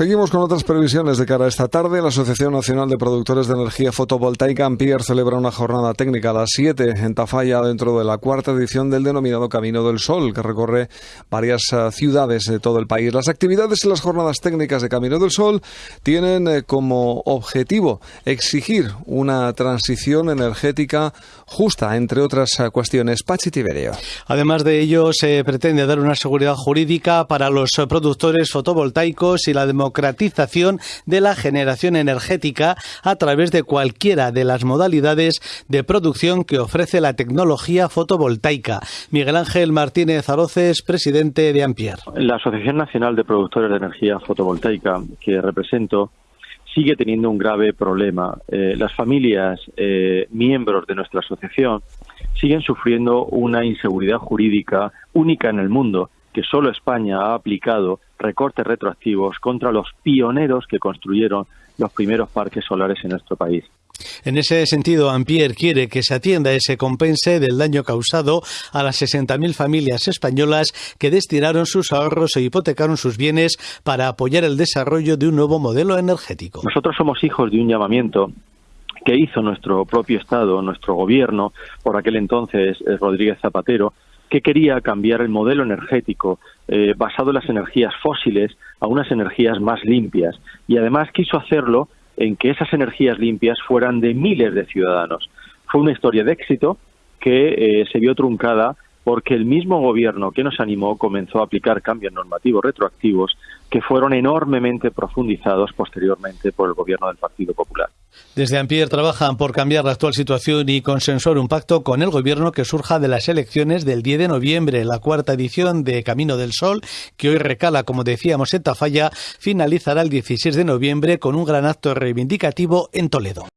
Seguimos con otras previsiones de cara a esta tarde. La Asociación Nacional de Productores de Energía Fotovoltaica Ampier celebra una jornada técnica a las 7 en Tafalla dentro de la cuarta edición del denominado Camino del Sol, que recorre varias eh, ciudades de todo el país. Las actividades y las jornadas técnicas de Camino del Sol tienen eh, como objetivo exigir una transición energética justa, entre otras eh, cuestiones. Pachi Tiberio. Además de ello, se pretende dar una seguridad jurídica para los productores fotovoltaicos y la de la generación energética a través de cualquiera de las modalidades de producción que ofrece la tecnología fotovoltaica. Miguel Ángel Martínez Aroces, presidente de Ampier. La Asociación Nacional de Productores de Energía Fotovoltaica, que represento, sigue teniendo un grave problema. Eh, las familias eh, miembros de nuestra asociación siguen sufriendo una inseguridad jurídica única en el mundo que solo España ha aplicado recortes retroactivos contra los pioneros que construyeron los primeros parques solares en nuestro país. En ese sentido, Ampier quiere que se atienda ese compense del daño causado a las 60.000 familias españolas que destinaron sus ahorros e hipotecaron sus bienes para apoyar el desarrollo de un nuevo modelo energético. Nosotros somos hijos de un llamamiento que hizo nuestro propio Estado, nuestro gobierno, por aquel entonces Rodríguez Zapatero, que quería cambiar el modelo energético eh, basado en las energías fósiles a unas energías más limpias y además quiso hacerlo en que esas energías limpias fueran de miles de ciudadanos. Fue una historia de éxito que eh, se vio truncada porque el mismo gobierno que nos animó comenzó a aplicar cambios normativos retroactivos que fueron enormemente profundizados posteriormente por el gobierno del Partido Popular. Desde Ampier trabajan por cambiar la actual situación y consensuar un pacto con el gobierno que surja de las elecciones del 10 de noviembre. La cuarta edición de Camino del Sol, que hoy recala, como decíamos, en Tafalla, finalizará el 16 de noviembre con un gran acto reivindicativo en Toledo.